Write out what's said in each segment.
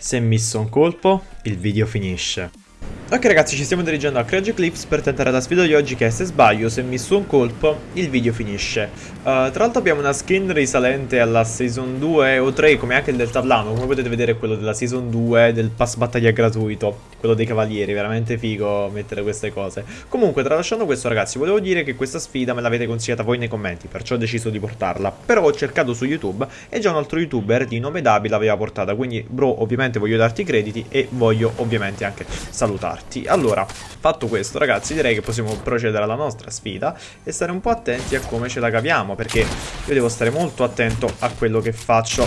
Se misso un colpo, il video finisce. Ok ragazzi, ci stiamo dirigendo a Crash Eclipse per tentare la sfida di oggi che se sbaglio, se misso un colpo, il video finisce. Uh, tra l'altro abbiamo una skin risalente alla Season 2 o 3, come anche il del Tavlano, come potete vedere quello della Season 2 del pass battaglia gratuito, quello dei cavalieri, veramente figo mettere queste cose. Comunque, tralasciando questo ragazzi, volevo dire che questa sfida me l'avete consigliata voi nei commenti, perciò ho deciso di portarla. Però ho cercato su YouTube e già un altro youtuber di nome Dabi l'aveva portata, quindi bro, ovviamente voglio darti i crediti e voglio ovviamente anche salutarti parti. Allora, fatto questo ragazzi, direi che possiamo procedere alla nostra sfida e stare un po' attenti a come ce la caviamo, perché io devo stare molto attento a quello che faccio.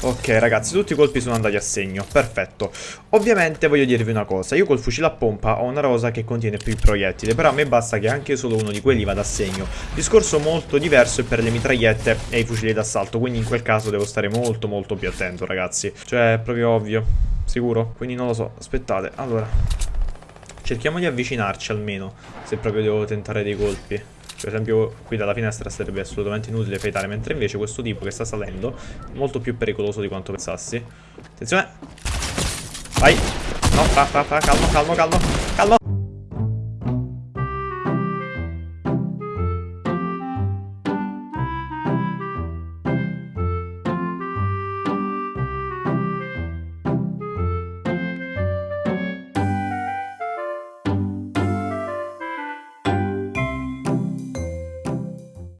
Ok ragazzi, tutti i colpi sono andati a segno, perfetto. Ovviamente voglio dirvi una cosa, io col fucile a pompa ho una rosa che contiene più proiettili, però a me basta che anche solo uno di quelli vada a segno. Discorso molto diverso è per le mitragliette e i fucili d'assalto, quindi in quel caso devo stare molto molto più attento ragazzi. Cioè, è proprio ovvio. Sicuro? Quindi non lo so, aspettate, allora Cerchiamo di avvicinarci almeno, se proprio devo tentare dei colpi. Per esempio qui dalla finestra sarebbe assolutamente inutile fightare, mentre invece questo tipo che sta salendo è molto più pericoloso di quanto pensassi. Attenzione! Vai! No, fra, fra, fra, calmo, calmo, calmo, calmo!